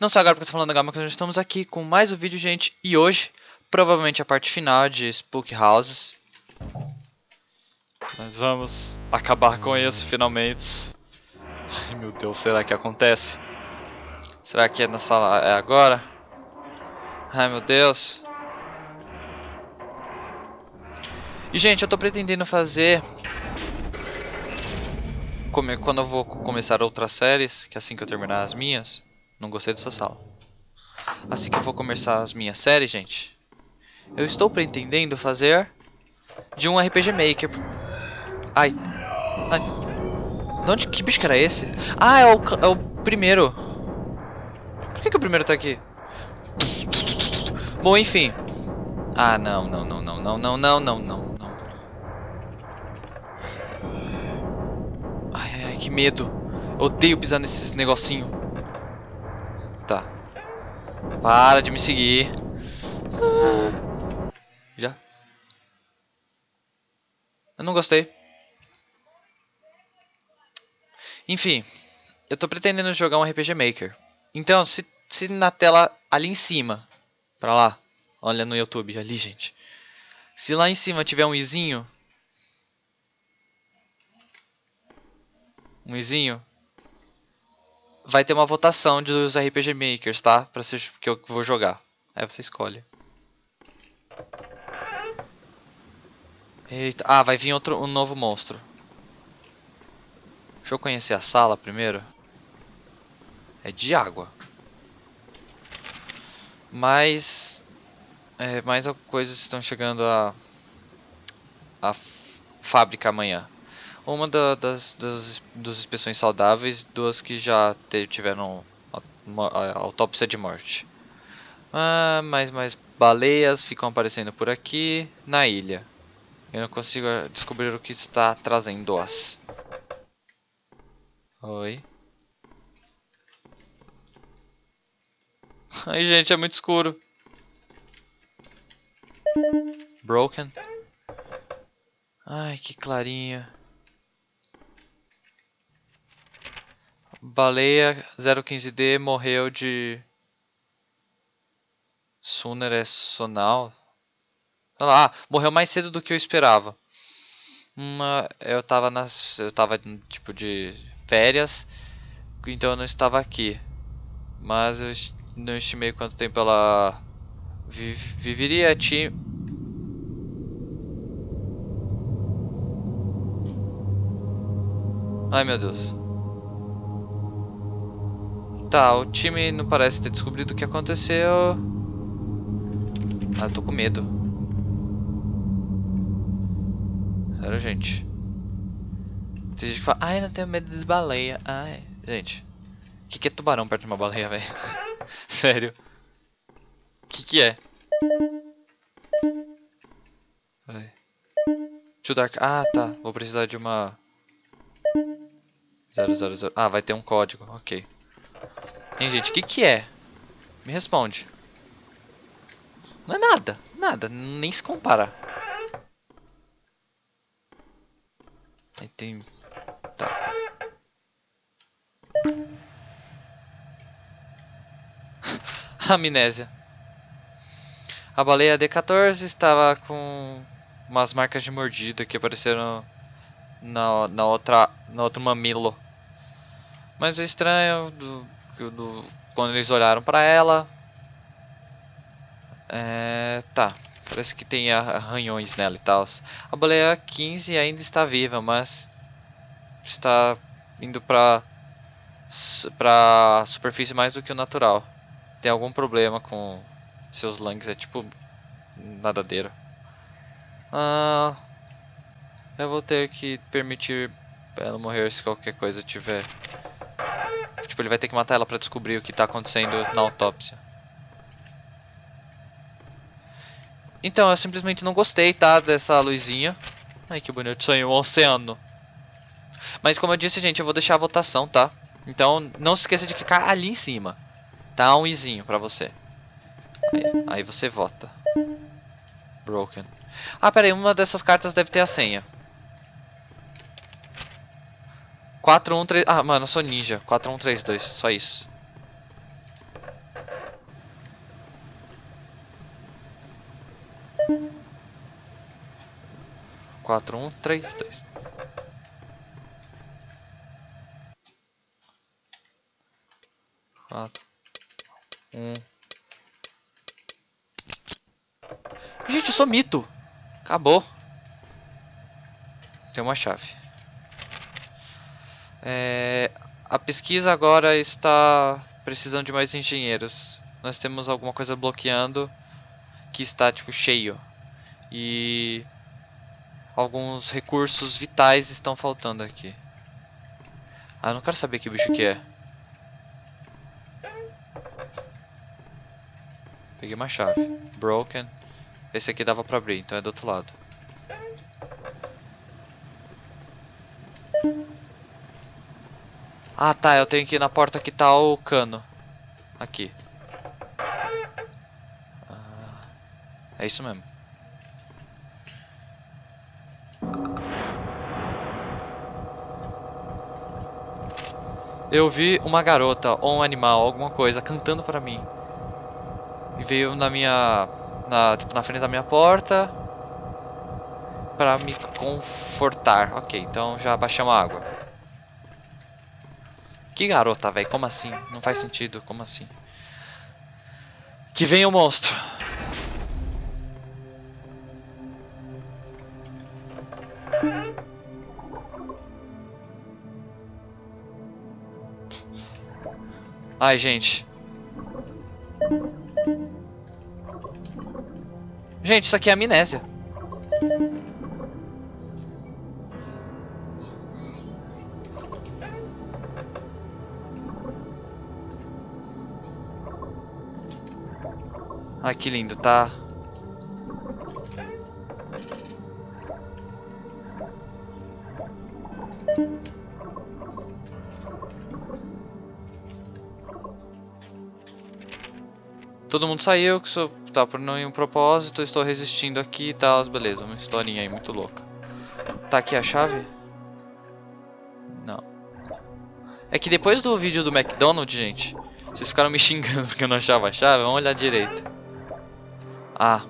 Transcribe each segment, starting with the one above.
Não só agora porque eu tô falando Gama, que nós estamos aqui com mais um vídeo, gente. E hoje, provavelmente a parte final de Spook Houses. Nós vamos acabar com isso, finalmente. Ai meu Deus, será que acontece? Será que é na sala é agora? Ai meu Deus. E gente, eu tô pretendendo fazer quando eu vou começar outras séries, que é assim que eu terminar as minhas, não gostei dessa sala. Assim que eu vou começar as minhas séries, gente, eu estou pretendendo fazer de um RPG Maker. Ai. Ai. De onde, que bicho que era esse? Ah, é o, é o primeiro. Por que, que o primeiro tá aqui? Bom, enfim. Ah, não, não, não, não, não, não, não, não, não. que medo. odeio pisar nesses negocinho. Para de me seguir. Já? Eu não gostei. Enfim. Eu tô pretendendo jogar um RPG Maker. Então, se, se na tela ali em cima, pra lá, olha no YouTube, ali, gente. Se lá em cima tiver um izinho, um izinho, vai ter uma votação dos RPG Makers, tá? Pra ser que eu vou jogar. Aí você escolhe. Eita. Ah, vai vir outro, um novo monstro. Deixa eu conhecer a sala primeiro. É de água. Mas... É, mais coisas estão chegando a... A fábrica amanhã. Uma da, das, das, das inspeções saudáveis, duas que já tiveram autópsia de morte. Ah, mas mais baleias ficam aparecendo por aqui na ilha. Eu não consigo descobrir o que está trazendo-as. Oi. Ai, gente, é muito escuro. Broken. Ai, que clarinho. Baleia 015D morreu de Suner é sonal. Ah, morreu mais cedo do que eu esperava. Uma, eu tava nas, eu tava tipo de férias, então eu não estava aqui. Mas eu não estimei quanto tempo ela vi, viveria. Ti... Ai meu Deus. Tá, o time não parece ter descobrido o que aconteceu. Ah, eu tô com medo. Sério, gente. Tem gente que fala, ai, não tenho medo das baleias. Ai, gente. O que, que é tubarão perto de uma baleia, velho? Sério. O que, que é? Ai. Too dark. Ah, tá. Vou precisar de uma... 000. Ah, vai ter um código. Ok. Hein, gente, o que que é? Me responde. Não é nada, nada, nem se compara. Aí tem... Tá. Amnésia. A baleia D14 estava com umas marcas de mordida que apareceram na, na outra no outro mamilo. Mas é estranho do, do, quando eles olharam para ela. É, tá, parece que tem arranhões nela e tal. A baleia 15 ainda está viva, mas está indo para para superfície mais do que o natural. Tem algum problema com seus lungs, é tipo nadadeiro. Ah, eu vou ter que permitir ela morrer se qualquer coisa tiver Tipo, ele vai ter que matar ela pra descobrir o que tá acontecendo na autópsia. Então, eu simplesmente não gostei, tá? Dessa luzinha. Ai, que bonito. Sonho, um oceano. Mas como eu disse, gente, eu vou deixar a votação, tá? Então, não se esqueça de clicar ali em cima. Tá um izinho pra você. Aí, aí você vota. Broken. Ah, pera aí. Uma dessas cartas deve ter a senha. 4, 1, 3... Ah, mano, eu sou ninja. 4, 1, 3, 2. Só isso. Quatro, um, três, dois. Quatro. Um. Gente, eu sou mito. Acabou. Tem uma chave. É, a pesquisa agora está precisando de mais engenheiros. Nós temos alguma coisa bloqueando que está tipo cheio. E alguns recursos vitais estão faltando aqui. Ah, eu não quero saber que bicho que é. Peguei uma chave. Broken. Esse aqui dava pra abrir, então é do outro lado. Ah tá, eu tenho que ir na porta que tá o cano. Aqui. Ah, é isso mesmo. Eu vi uma garota ou um animal, alguma coisa, cantando pra mim. E veio na minha na, tipo, na frente da minha porta para me confortar. Ok, então já baixamos a água. Que garota, velho? Como assim? Não faz sentido. Como assim? Que venha o monstro. Ai, gente. Gente, isso aqui é amnésia. Ai, que lindo, tá? Todo mundo saiu, que sou, tá por nenhum propósito, estou resistindo aqui e tal, beleza, uma historinha aí muito louca. Tá aqui a chave? Não. É que depois do vídeo do McDonald's, gente, vocês ficaram me xingando porque eu não achava a chave, vamos olhar direito. Ah.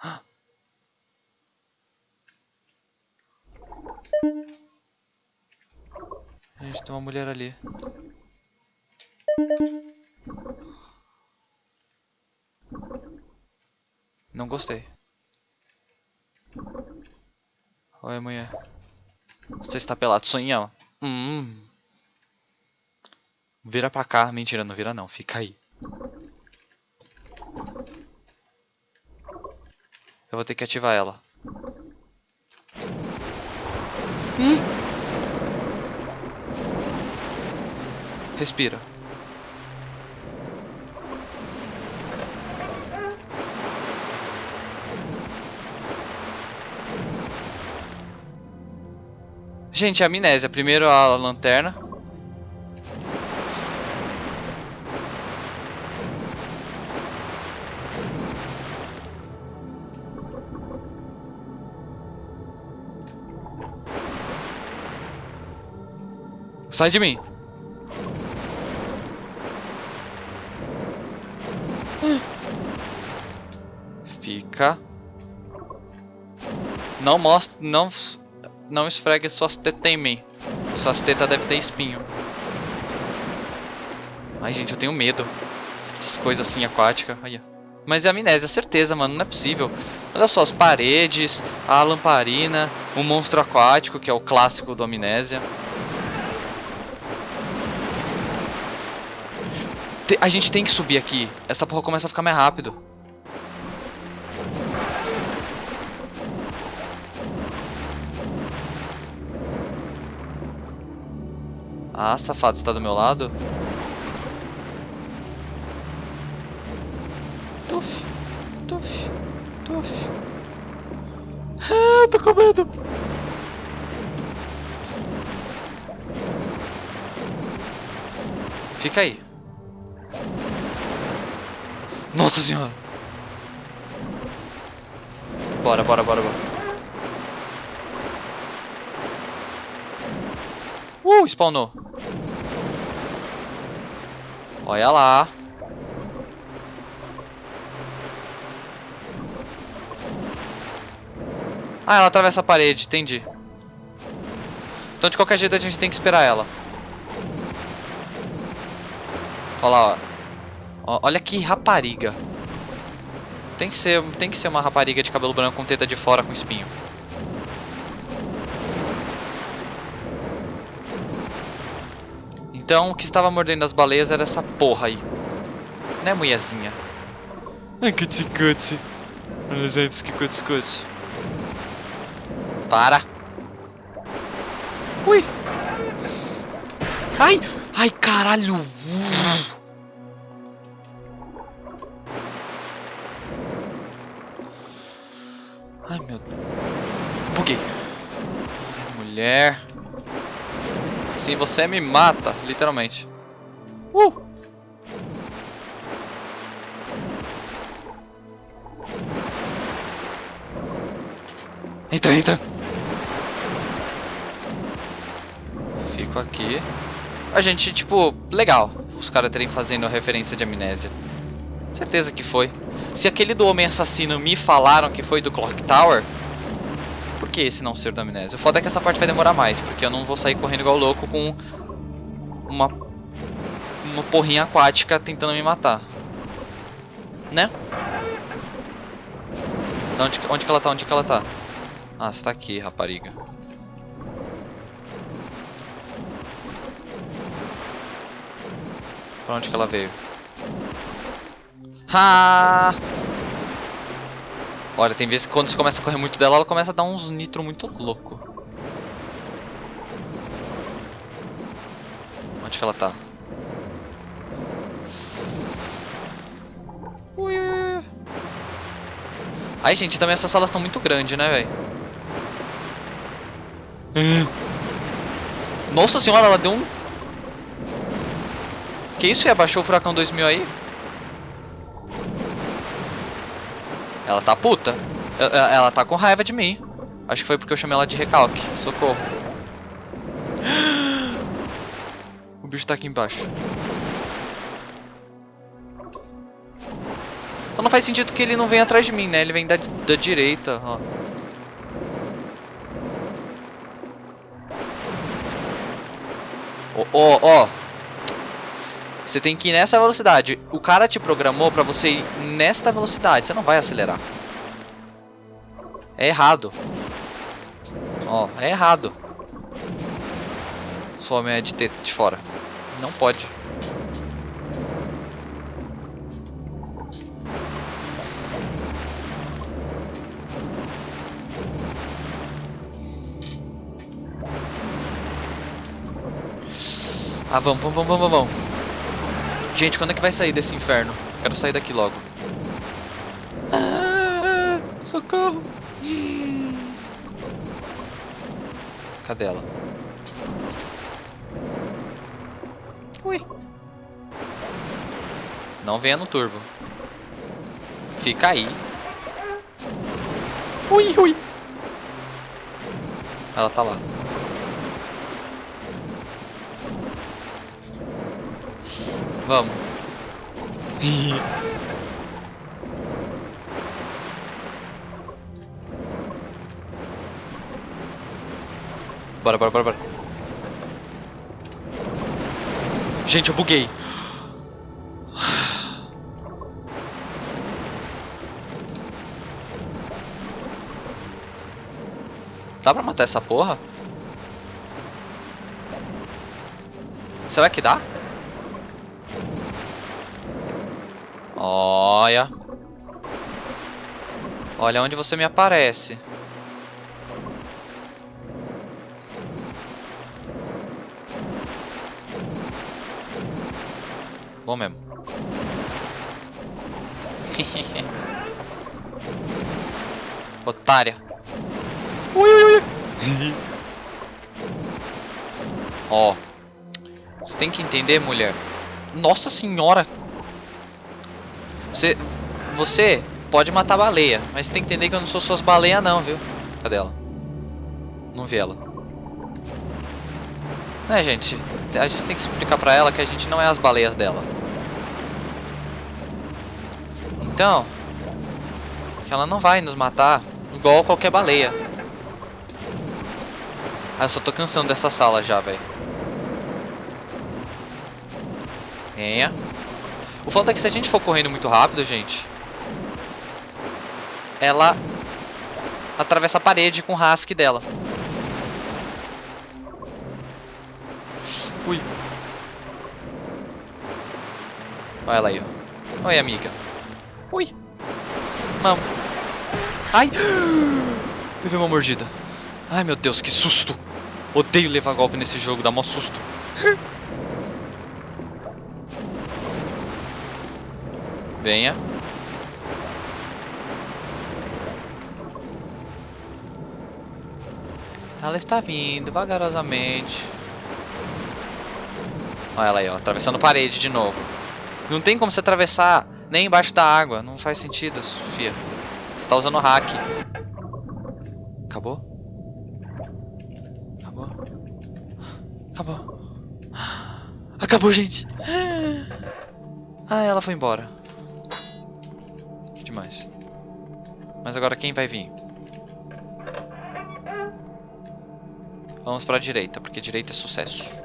Gente, tem uma mulher ali. Não gostei. Oi, mulher. Você está pelado, sonhão? Hum. Vira pra cá. Mentira, não vira não. Fica aí. Eu vou ter que ativar ela. Hum? Respira. Gente, amnésia. Primeiro a lanterna. Sai de mim. Fica. Não mostra, não, não esfregue suas tetas em. Suas tetas devem ter espinho. Ai, gente, eu tenho medo. Essas coisas assim aquáticas. Mas é amnésia, certeza, mano. Não é possível. Olha só, as paredes, a lamparina, o monstro aquático, que é o clássico do amnésia. A gente tem que subir aqui. Essa porra começa a ficar mais rápido. Ah, safado, está do meu lado? Tuf, tuf, tuf. Ah, tô com medo. Fica aí. Nossa senhora. Bora, bora, bora, bora. Uh, spawnou. Olha lá. Ah, ela atravessa a parede, entendi. Então de qualquer jeito a gente tem que esperar ela. Olha lá, ó. Olha que rapariga. Tem que ser, tem que ser uma rapariga de cabelo branco com teta de fora com espinho. Então o que estava mordendo as baleias era essa porra aí. Né, mulherzinha? Ai, cuti cuti. Olha que cuti cuti. Para. Ui. Ai, ai, caralho. Ai, meu... Buguei. Mulher. Sim, você me mata, literalmente. Uh! Entra, entra. Fico aqui. A gente, tipo, legal. Os caras terem fazendo referência de amnésia. Certeza que foi. Se aquele do Homem Assassino me falaram que foi do Clock Tower, que esse não ser do Amnésia? O foda é que essa parte vai demorar mais, porque eu não vou sair correndo igual louco com uma, uma porrinha aquática tentando me matar. Né? Onde, onde que ela tá? Onde que ela tá? Ah, você tá aqui, rapariga. Pra onde que ela veio? Ha! Olha, tem vezes que quando você começa a correr muito dela, ela começa a dar uns nitro muito louco. Onde que ela tá? Ui. Ai, gente, também essas salas estão muito grandes, né, velho? Nossa senhora, ela deu um... Que isso? E abaixou o Furacão 2000 aí? Ela tá puta. Ela tá com raiva de mim. Acho que foi porque eu chamei ela de recalque. Socorro. O bicho tá aqui embaixo. Então não faz sentido que ele não venha atrás de mim, né? Ele vem da, da direita, ó. Ó, ó, ó. Você tem que ir nessa velocidade. O cara te programou pra você ir nesta velocidade. Você não vai acelerar. É errado. Ó, é errado. Sua homem é de teta de fora. Não pode. Ah, vamos, vamos, vamos, vamos, vamos. Gente, quando é que vai sair desse inferno? Quero sair daqui logo. Ah, socorro! Cadê ela? Ui. Não venha no turbo. Fica aí. Ui, ui. Ela tá lá. Vamos. bora, bora, bora, bora. Gente, eu buguei. Dá pra matar essa porra? Será que dá? Olha. Olha onde você me aparece. Bom mesmo. Otária. Ui, ui, ui. Ó. oh. Você tem que entender, mulher. Nossa senhora. Você, você pode matar baleia, mas tem que entender que eu não sou suas baleias não, viu? Cadê ela? Não vi ela. Né, gente? A gente tem que explicar pra ela que a gente não é as baleias dela. Então, que ela não vai nos matar igual qualquer baleia. Ah, eu só tô cansando dessa sala já, velho. Venha. O foda é que se a gente for correndo muito rápido, gente... Ela atravessa a parede com o rask dela. Ui. Olha ela aí, ó. Oi, amiga. Ui. Mamo. Ai. Levei uma mordida. Ai, meu Deus, que susto. Odeio levar golpe nesse jogo, dá mó susto. Venha. Ela está vindo vagarosamente. Olha ela aí, ó, atravessando parede de novo. Não tem como você atravessar nem embaixo da água. Não faz sentido, Sofia. Você tá usando hack. Acabou? Acabou? Acabou. Acabou, gente. Ah, ela foi embora. Demais. Mas agora quem vai vir? Vamos para a direita, porque direita é sucesso.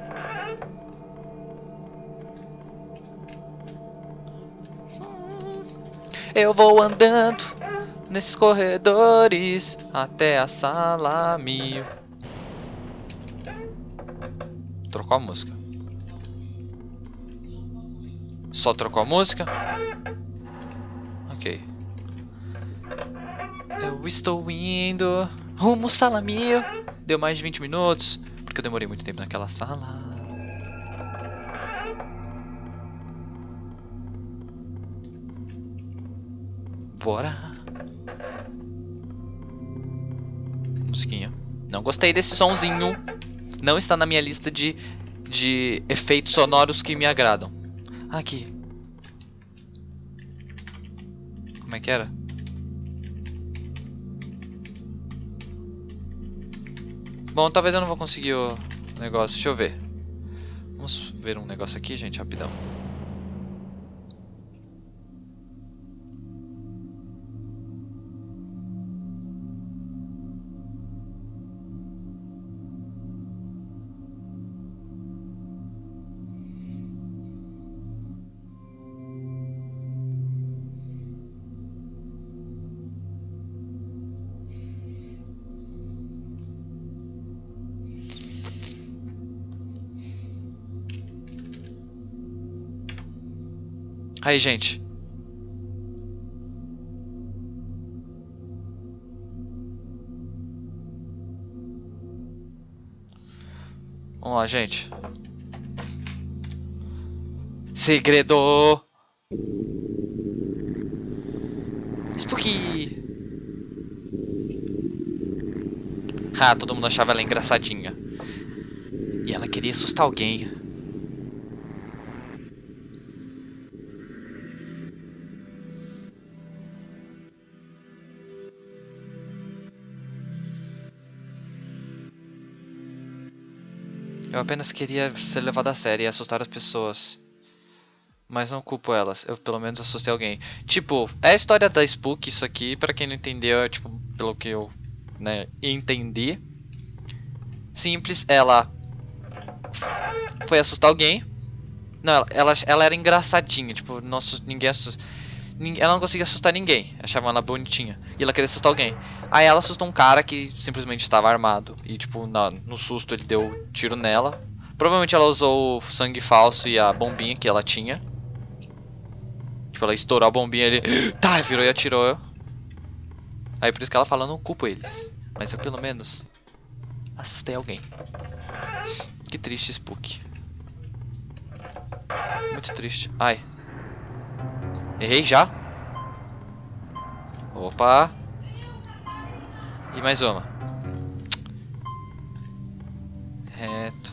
Eu vou andando nesses corredores até a sala mil. Trocou a música. Só trocou a música? Ok. Eu estou indo rumo sala mil. Deu mais de 20 minutos, porque eu demorei muito tempo naquela sala. Bora. Musiquinha. Não gostei desse sonzinho. Não está na minha lista de, de efeitos sonoros que me agradam. Aqui. Como é que era? Bom, talvez eu não vou conseguir o negócio. Deixa eu ver. Vamos ver um negócio aqui, gente, rapidão. Aí, gente. Vamos lá, gente. Segredo. Spooky. Ah, todo mundo achava ela engraçadinha. E ela queria assustar alguém. Eu apenas queria ser levado a sério e assustar as pessoas. Mas não culpo elas, eu pelo menos assustei alguém. Tipo, é a história da Spook isso aqui, pra quem não entendeu, é, tipo, pelo que eu né, entendi. Simples, ela foi assustar alguém. Não, ela, ela, ela era engraçadinha, tipo, nossa, ninguém assusta. Ela não conseguia assustar ninguém, achavam ela bonitinha. E ela queria assustar alguém. Aí ela assustou um cara que simplesmente estava armado. E tipo, na, no susto ele deu tiro nela. Provavelmente ela usou o sangue falso e a bombinha que ela tinha. Tipo, ela estourou a bombinha ele. Tá, virou e atirou. Aí por isso que ela fala, não culpo eles. Mas eu pelo menos assustei alguém. Que triste, Spook. Muito triste. Ai. Errei já. Opa. E mais uma. Reto.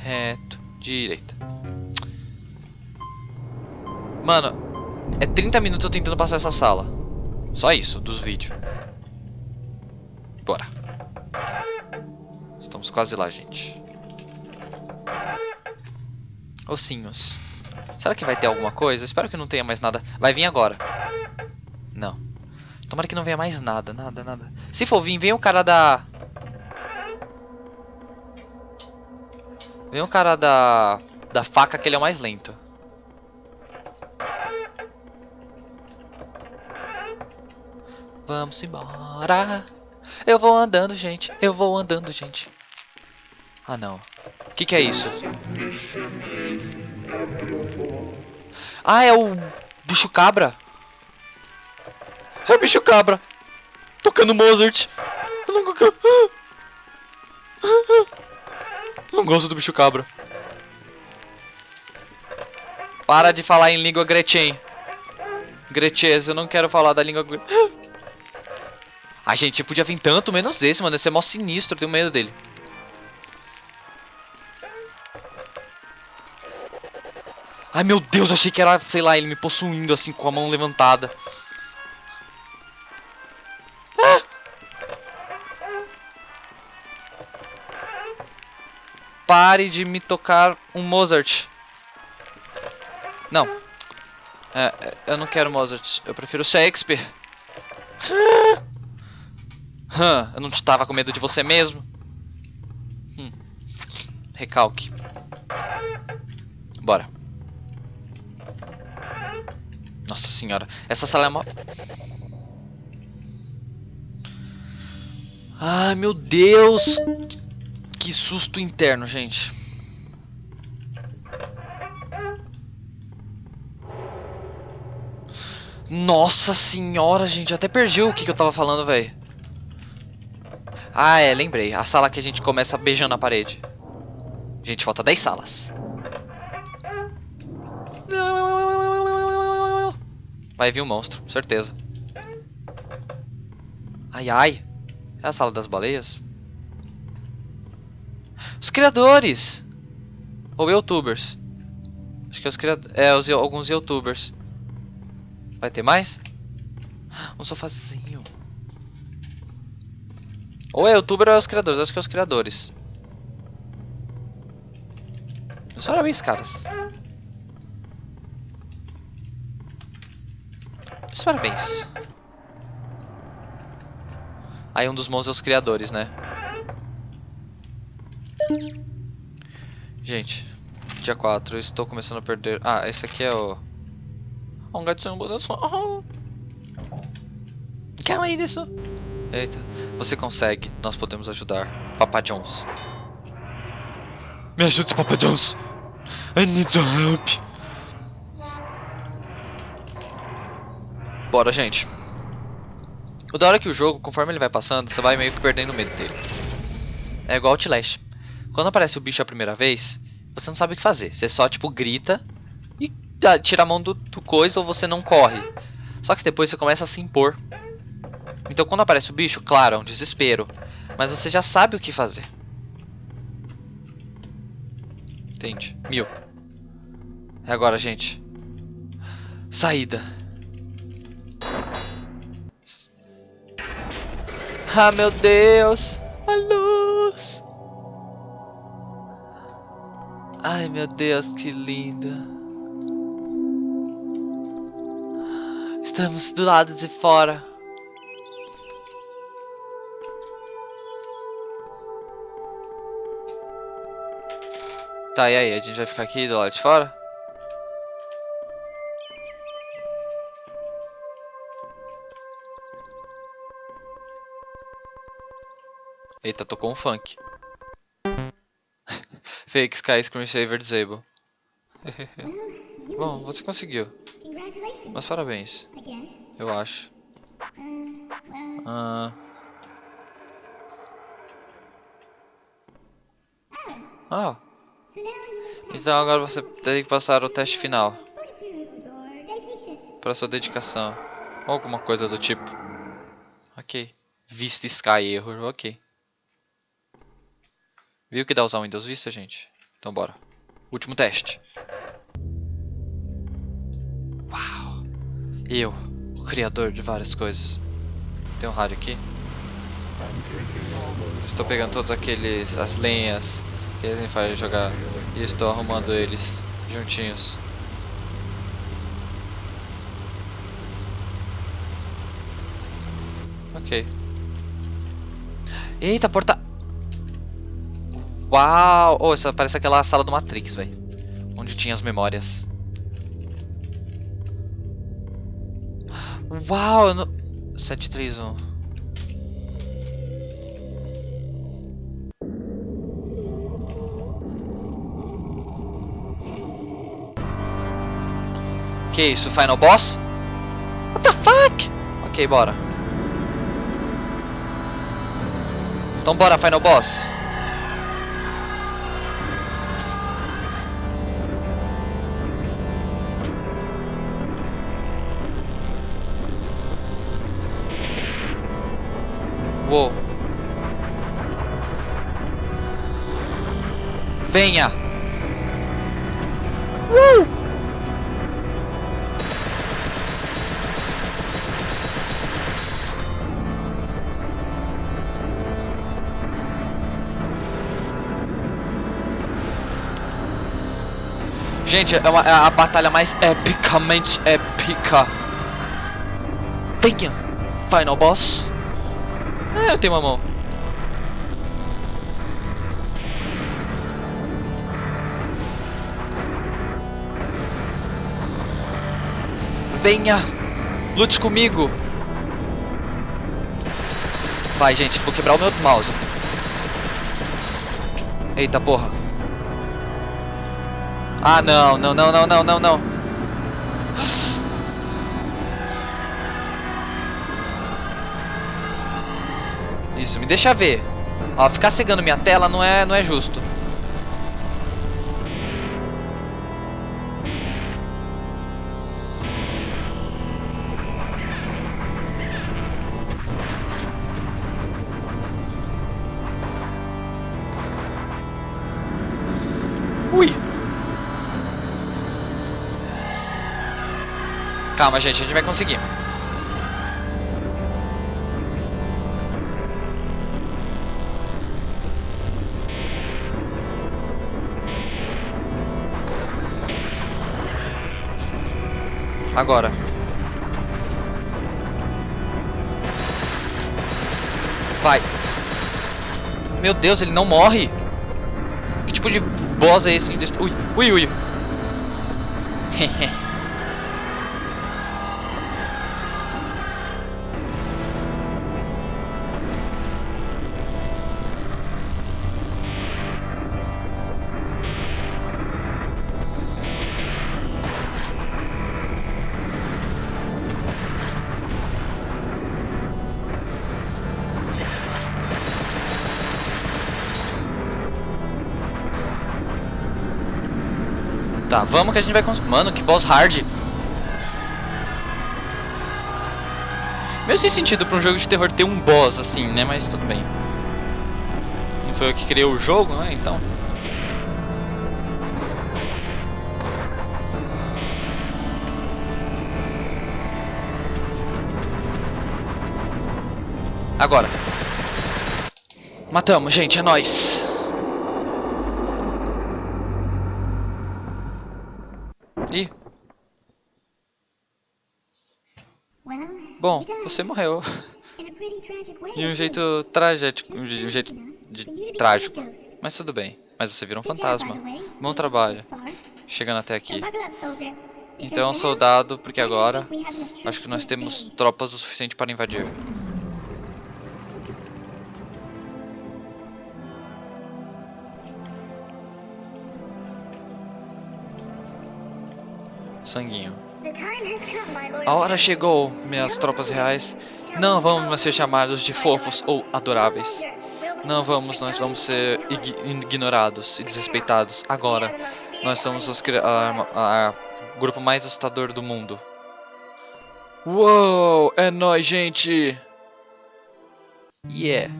Reto. Direita. Mano, é 30 minutos eu tentando passar essa sala. Só isso, dos vídeos. Bora. Estamos quase lá, gente. Ossinhos. Será que vai ter alguma coisa? Espero que não tenha mais nada. Vai vir agora. Não. Tomara que não venha mais nada, nada, nada. Se for vir, vem o cara da... Vem o cara da... Da faca que ele é o mais lento. Vamos embora. Eu vou andando, gente. Eu vou andando, gente. Ah, não. O que, que é isso? Ah, é o bicho cabra. É o bicho cabra. Tocando Mozart. Eu não, não gosto do bicho cabra. Para de falar em língua Gretchen. Gretches, eu não quero falar da língua A gente podia vir tanto menos esse, mano. Esse é mó sinistro, eu tenho medo dele. Ai meu Deus, achei que era, sei lá, ele me possuindo assim com a mão levantada. Ah! Pare de me tocar um Mozart. Não. É, é eu não quero Mozart. Eu prefiro Shakespeare. Hã, eu não estava com medo de você mesmo? Hum. Recalque. Bora. Nossa senhora, essa sala é uma... Ai, meu Deus! Que susto interno, gente. Nossa senhora, gente. até perdi o que, que eu tava falando, velho. Ah, é, lembrei. A sala que a gente começa beijando a parede. Gente, falta 10 salas. Vai vir um monstro, certeza. Ai, ai. É a sala das baleias? Os criadores! Ou youtubers. Acho que é os criadores. É, os, alguns youtubers. Vai ter mais? Um sofazinho. Ou é youtuber ou é os criadores. Acho que é os criadores. Meus parabéns, caras. Meus parabéns. Aí um dos monstros é os criadores, né? Gente, dia 4, eu estou começando a perder... Ah, esse aqui é o... Um gatinho balançando. Calma aí disso. Eita, você consegue, nós podemos ajudar. Papa Jones. Me ajude, Papa Jones. I need your help. Bora, gente. O da hora é que o jogo, conforme ele vai passando, você vai meio que perdendo o medo dele. É igual Outlast. Quando aparece o bicho a primeira vez, você não sabe o que fazer. Você só, tipo, grita e tira a mão do, do coisa ou você não corre. Só que depois você começa a se impor. Então quando aparece o bicho, claro, é um desespero. Mas você já sabe o que fazer. Entende? Mil. É agora, gente. Saída. Ah, meu Deus! A luz! Ai, meu Deus, que linda! Estamos do lado de fora. Tá, e aí? A gente vai ficar aqui do lado de fora? Eita, tocou um funk. Fake Sky Screensaver Disable. Bom, você conseguiu. Mas parabéns. Eu acho. Ah. Ah. Então agora você tem que passar o teste final. Para sua dedicação. Alguma coisa do tipo. Ok. Vista Sky Error, ok. Viu que dá usar o Windows Vista, gente? Então bora. Último teste. Uau! Eu, o criador de várias coisas. Tem um rádio aqui. Estou pegando todos aqueles, as lenhas Que ele faz jogar. E estou arrumando eles juntinhos. Ok. Eita, porta... Uau! Oh, isso parece aquela sala do Matrix, velho. Onde tinha as memórias. Uau! Eu não... 731. Que isso? Final Boss? What the fuck? Ok, bora. Então bora, Final Boss. Venha! Uh! Gente, é, uma, é a batalha mais epicamente épica. Venha, Final Boss. É, eu tenho uma mão. Venha, lute comigo. Vai, gente, vou quebrar o meu mouse. Eita porra. Ah, não, não, não, não, não, não, não. Isso, me deixa ver. Ó, ficar cegando minha tela não é, não é justo. Calma, gente, a gente vai conseguir. Agora. Vai. Meu Deus, ele não morre. Que tipo de boss é esse? Ui, ui, ui. Tá, vamos que a gente vai conseguir. Mano, que boss hard. Meio sem sentido pra um jogo de terror ter um boss assim, né? Mas tudo bem. Não foi eu que criei o jogo, né? Então. Agora. Matamos, gente, é nóis. Bom, você morreu. De um jeito trágico, de um jeito de, trágico. Mas tudo bem. Mas você virou um fantasma. Bom trabalho. Chegando até aqui. Então, soldado, porque agora acho que nós temos tropas o suficiente para invadir. Sanguinho. A hora chegou, minhas tropas reais. Não vamos ser chamados de fofos ou adoráveis. Não vamos, nós vamos ser ignorados e desrespeitados. Agora, nós somos o grupo mais assustador do mundo. Uou, é nóis, gente! Yeah.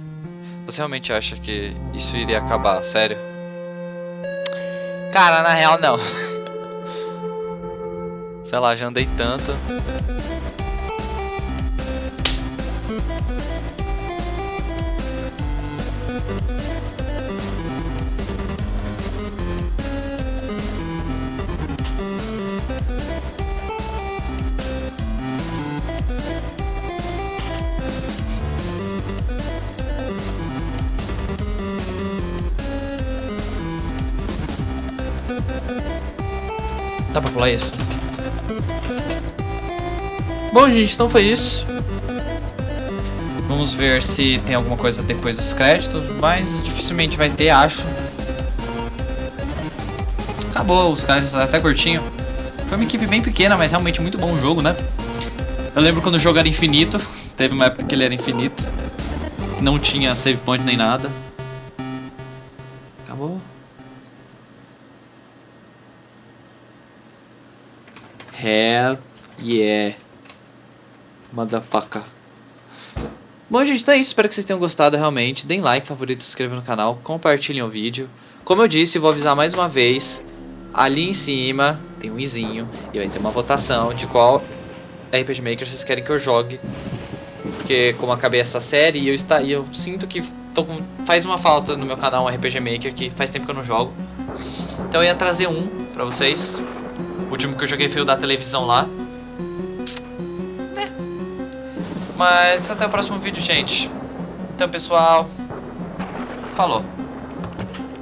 Você realmente acha que isso iria acabar, sério? Cara, na real não. Sei lá, já andei tanto. Dá pra pular isso? Bom, gente, então foi isso. Vamos ver se tem alguma coisa depois dos créditos, mas dificilmente vai ter, acho. Acabou os créditos, até curtinho. Foi uma equipe bem pequena, mas realmente muito bom o jogo, né? Eu lembro quando o jogo era infinito. Teve uma época que ele era infinito. Não tinha save point nem nada. Acabou. Hell yeah. Motherfucker. Bom, gente, então é isso. Espero que vocês tenham gostado realmente. Deem like, favorito, se inscrevam no canal, compartilhem o vídeo. Como eu disse, vou avisar mais uma vez. Ali em cima tem um izinho e vai ter uma votação de qual RPG Maker vocês querem que eu jogue. Porque como acabei essa série, eu, está, eu sinto que com, faz uma falta no meu canal um RPG Maker que faz tempo que eu não jogo. Então eu ia trazer um pra vocês. O último que eu joguei foi o da televisão lá. Mas até o próximo vídeo, gente. Então, pessoal, falou.